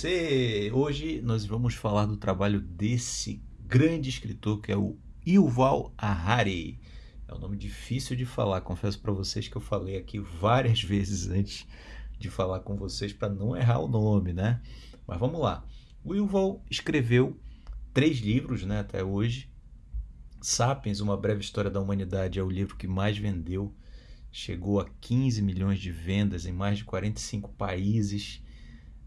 você! Hoje nós vamos falar do trabalho desse grande escritor que é o Yuval Harari. É um nome difícil de falar, confesso para vocês que eu falei aqui várias vezes antes de falar com vocês para não errar o nome, né? Mas vamos lá. O Yuval escreveu três livros, né, até hoje. Sapiens, Uma Breve História da Humanidade é o livro que mais vendeu. Chegou a 15 milhões de vendas em mais de 45 países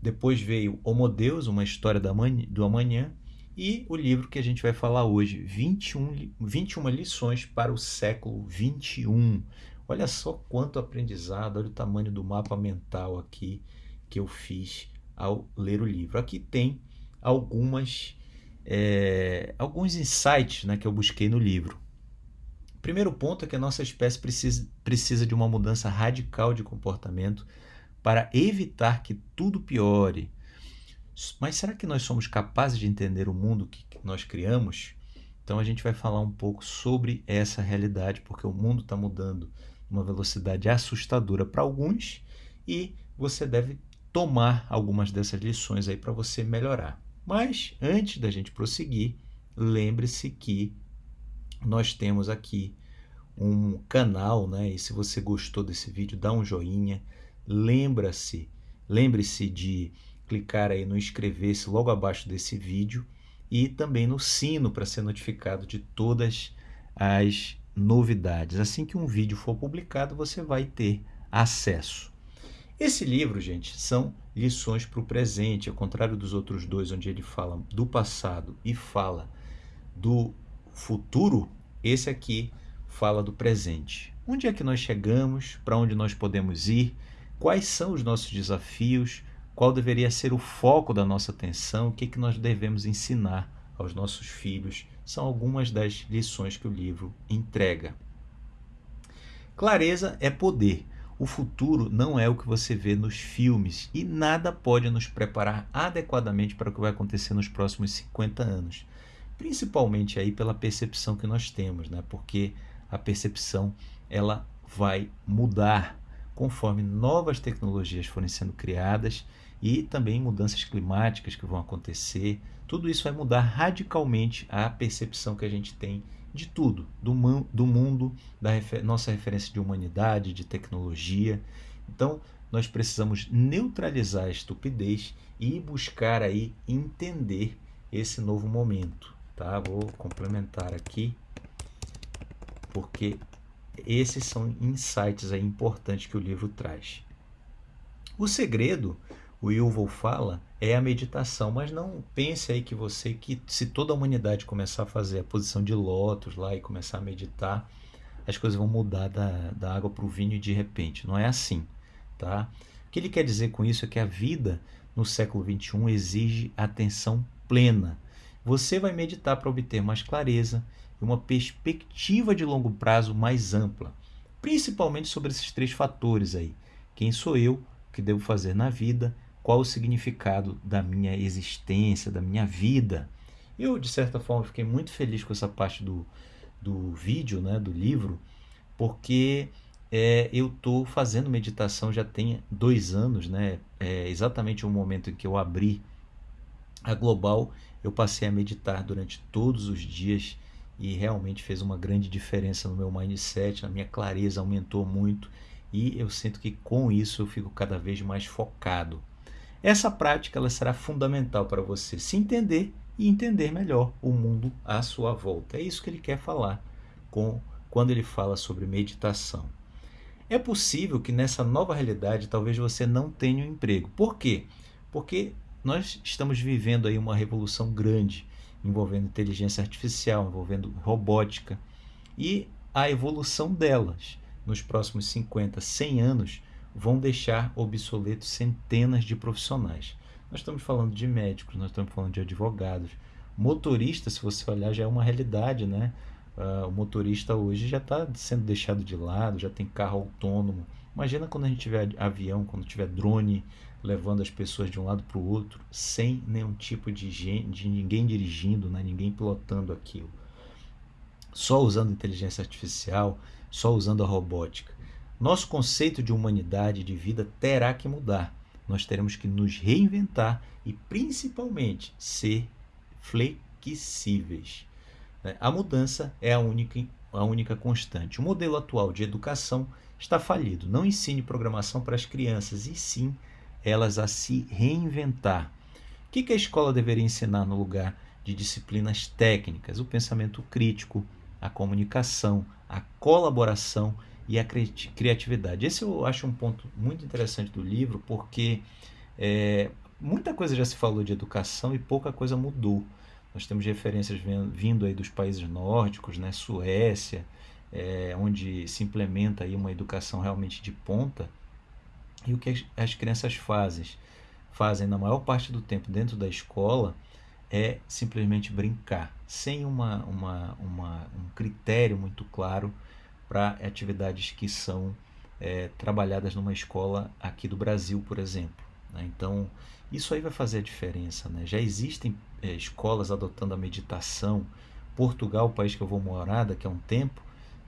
depois veio Homo Deus, uma história do amanhã, e o livro que a gente vai falar hoje, 21, 21 lições para o século 21. Olha só quanto aprendizado, olha o tamanho do mapa mental aqui que eu fiz ao ler o livro. Aqui tem algumas é, alguns insights né, que eu busquei no livro. O primeiro ponto é que a nossa espécie precisa, precisa de uma mudança radical de comportamento para evitar que tudo piore. Mas será que nós somos capazes de entender o mundo que nós criamos? Então a gente vai falar um pouco sobre essa realidade, porque o mundo está mudando uma velocidade assustadora para alguns e você deve tomar algumas dessas lições aí para você melhorar. Mas antes da gente prosseguir, lembre-se que nós temos aqui um canal, né? E se você gostou desse vídeo, dá um joinha, lembra-se, lembre-se de clicar aí no inscrever-se logo abaixo desse vídeo e também no sino para ser notificado de todas as novidades. Assim que um vídeo for publicado, você vai ter acesso. Esse livro, gente, são lições para o presente, ao contrário dos outros dois, onde ele fala do passado e fala do futuro, esse aqui fala do presente. Onde é que nós chegamos, para onde nós podemos ir, quais são os nossos desafios, qual deveria ser o foco da nossa atenção, o que, que nós devemos ensinar aos nossos filhos, são algumas das lições que o livro entrega. Clareza é poder. O futuro não é o que você vê nos filmes e nada pode nos preparar adequadamente para o que vai acontecer nos próximos 50 anos. Principalmente aí pela percepção que nós temos, né? Porque a percepção ela vai mudar conforme novas tecnologias forem sendo criadas e também mudanças climáticas que vão acontecer. Tudo isso vai mudar radicalmente a percepção que a gente tem de tudo, do, do mundo, da refer nossa referência de humanidade, de tecnologia. Então, nós precisamos neutralizar a estupidez e buscar aí entender esse novo momento, tá? Vou complementar aqui porque esses são insights aí importantes que o livro traz. O segredo, o Yuval fala, é a meditação, mas não pense aí que você, que se toda a humanidade começar a fazer a posição de lótus lá e começar a meditar, as coisas vão mudar da, da água para o vinho de repente. Não é assim, tá? O que ele quer dizer com isso é que a vida no século XXI exige atenção plena. Você vai meditar para obter mais clareza uma perspectiva de longo prazo mais ampla, principalmente sobre esses três fatores aí. Quem sou eu? O que devo fazer na vida? Qual o significado da minha existência, da minha vida? Eu, de certa forma, fiquei muito feliz com essa parte do, do vídeo, né, do livro, porque é, eu estou fazendo meditação já tem dois anos, né? É exatamente o momento em que eu abri a Global, eu passei a meditar durante todos os dias e realmente fez uma grande diferença no meu mindset, na minha clareza aumentou muito e eu sinto que com isso eu fico cada vez mais focado. Essa prática ela será fundamental para você se entender e entender melhor o mundo à sua volta. É isso que ele quer falar com quando ele fala sobre meditação. É possível que nessa nova realidade talvez você não tenha um emprego. Por quê? Porque nós estamos vivendo aí uma revolução grande envolvendo inteligência artificial, envolvendo robótica e a evolução delas nos próximos 50, 100 anos vão deixar obsoletos centenas de profissionais. Nós estamos falando de médicos, nós estamos falando de advogados, motorista, se você olhar, já é uma realidade, né? Uh, o motorista hoje já está sendo deixado de lado, já tem carro autônomo. Imagina quando a gente tiver avião, quando tiver drone levando as pessoas de um lado para o outro, sem nenhum tipo de, de ninguém dirigindo, né? ninguém pilotando aquilo. Só usando inteligência artificial, só usando a robótica. Nosso conceito de humanidade, de vida, terá que mudar. nós teremos que nos reinventar e principalmente ser flexíveis. Né? A mudança é a única, a única constante. O modelo atual de educação está falido. Não ensine programação para as crianças, e sim elas a se reinventar. O que a escola deveria ensinar no lugar de disciplinas técnicas? O pensamento crítico, a comunicação, a colaboração e a criatividade. Esse eu acho um ponto muito interessante do livro, porque é, muita coisa já se falou de educação e pouca coisa mudou. Nós temos referências vindo aí dos países nórdicos, né, Suécia, é, onde se implementa aí uma educação realmente de ponta. E o que as, as crianças fazem? Fazem na maior parte do tempo dentro da escola é simplesmente brincar, sem uma, uma, uma um critério muito claro para atividades que são é, trabalhadas numa escola aqui do Brasil, por exemplo. Né? Então, isso aí vai fazer a diferença. Né? Já existem é, escolas adotando a meditação. Portugal, o país que eu vou morar daqui a um tempo,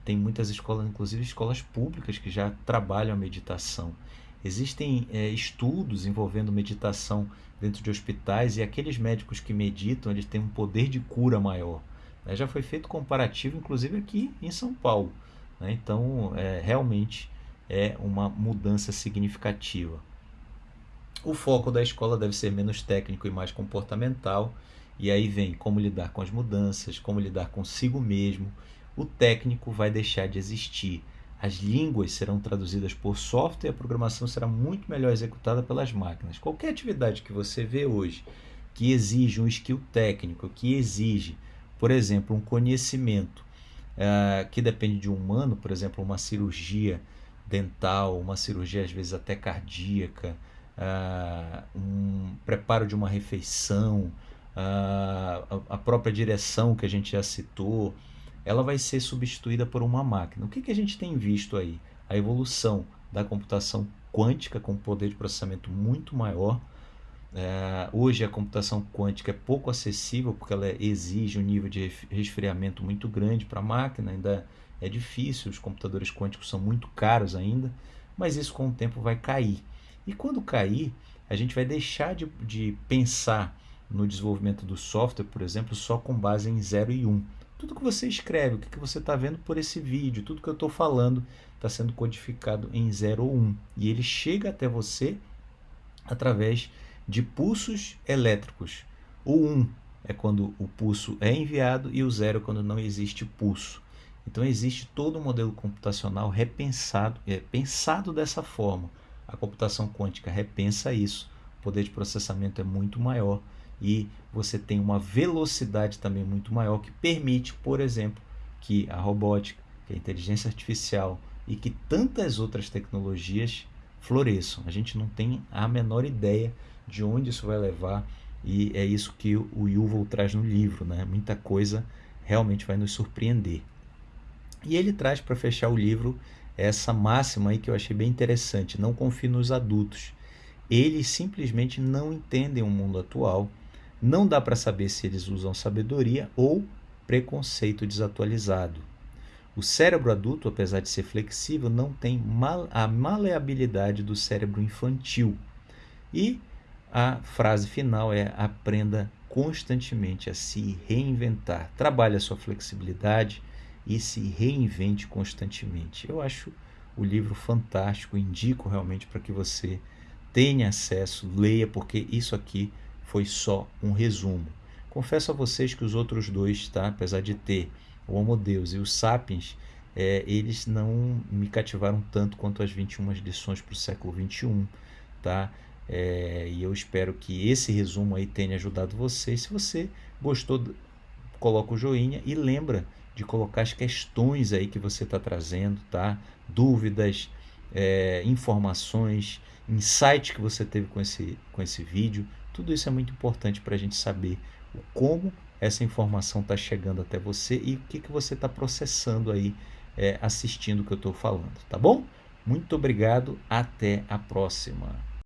tem muitas escolas, inclusive escolas públicas, que já trabalham a meditação. Existem é, estudos envolvendo meditação dentro de hospitais e aqueles médicos que meditam, eles têm um poder de cura maior. Né? Já foi feito comparativo, inclusive aqui em São Paulo. Né? Então, é, realmente é uma mudança significativa. O foco da escola deve ser menos técnico e mais comportamental. E aí vem como lidar com as mudanças, como lidar consigo mesmo. O técnico vai deixar de existir. As línguas serão traduzidas por software e a programação será muito melhor executada pelas máquinas. Qualquer atividade que você vê hoje que exige um skill técnico, que exige, por exemplo, um conhecimento uh, que depende de um humano, por exemplo, uma cirurgia dental, uma cirurgia às vezes até cardíaca, uh, um preparo de uma refeição, uh, a própria direção que a gente já citou, ela vai ser substituída por uma máquina. O que, que a gente tem visto aí? A evolução da computação quântica com poder de processamento muito maior. É, hoje a computação quântica é pouco acessível porque ela exige um nível de resfriamento muito grande para a máquina, ainda é difícil, os computadores quânticos são muito caros ainda, mas isso com o tempo vai cair. E quando cair, a gente vai deixar de, de pensar no desenvolvimento do software, por exemplo, só com base em 0 e 1. Um. Tudo que você escreve, o que você está vendo por esse vídeo, tudo que eu estou falando está sendo codificado em 0 ou 1. Um. E ele chega até você através de pulsos elétricos. O 1 um é quando o pulso é enviado e o 0 é quando não existe pulso. Então existe todo um modelo computacional repensado, é, pensado dessa forma a computação quântica repensa isso. O poder de processamento é muito maior e você tem uma velocidade também muito maior que permite, por exemplo, que a robótica, que a inteligência artificial e que tantas outras tecnologias floresçam. A gente não tem a menor ideia de onde isso vai levar e é isso que o Yuval traz no livro, né? Muita coisa realmente vai nos surpreender. E ele traz para fechar o livro essa máxima aí que eu achei bem interessante. Não confie nos adultos. Eles simplesmente não entendem o mundo atual. Não dá para saber se eles usam sabedoria ou preconceito desatualizado. O cérebro adulto, apesar de ser flexível, não tem a maleabilidade do cérebro infantil. E a frase final é: aprenda constantemente a se reinventar. Trabalhe a sua flexibilidade, e se reinvente constantemente. Eu acho o livro fantástico, indico realmente para que você tenha acesso, leia, porque isso aqui foi só um resumo. Confesso a vocês que os outros dois, tá? apesar de ter o Homo Deus e os Sapiens, é, eles não me cativaram tanto quanto as 21 lições para o século 21, tá? É, e eu espero que esse resumo aí tenha ajudado você. Se você gostou, coloca o joinha e lembra de colocar as questões aí que você está trazendo, tá? Dúvidas, é, informações, insights que você teve com esse, com esse vídeo. Tudo isso é muito importante para a gente saber como essa informação está chegando até você e o que, que você está processando aí é, assistindo o que eu estou falando, tá bom? Muito obrigado, até a próxima.